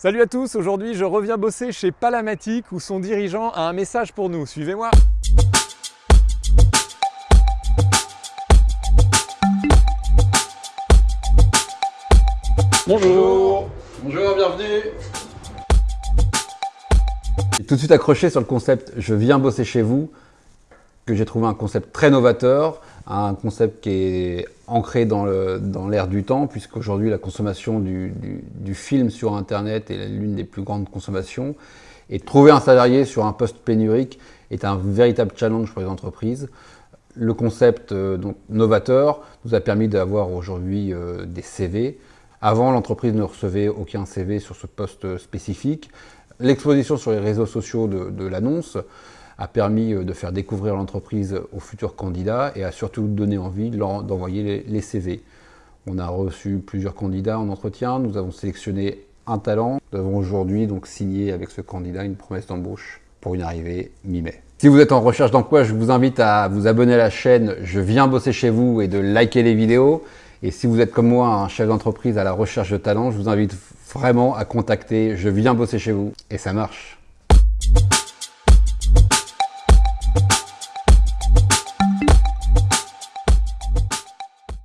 Salut à tous, aujourd'hui je reviens bosser chez Palamatic où son dirigeant a un message pour nous. Suivez-moi. Bonjour. Bonjour, bienvenue. Tout de suite accroché sur le concept « je viens bosser chez vous » que j'ai trouvé un concept très novateur, un concept qui est ancré dans l'air du temps, puisqu'aujourd'hui la consommation du, film sur Internet est l'une des plus grandes consommations. Et trouver un salarié sur un poste pénurique est un véritable challenge pour les entreprises. Le concept euh, novateur nous a permis d'avoir aujourd'hui euh, des CV. Avant, l'entreprise ne recevait aucun CV sur ce poste spécifique. L'exposition sur les réseaux sociaux de l'annonce a permis euh, de faire découvrir l'entreprise aux futurs candidats et a surtout donné envie d'envoyer les CV. On a reçu plusieurs candidats en entretien, nous avons sélectionné un talent. Nous avons aujourd'hui donc signé avec ce candidat une promesse d'embauche pour une arrivée mi-mai. Si vous êtes en recherche d'emploi, je vous invite à vous abonner à la chaîne Je viens bosser chez vous et de liker les vidéos. Et si vous êtes comme moi un chef d'entreprise à la recherche de talent, je vous invite vraiment à contacter Je viens bosser chez vous et ça marche.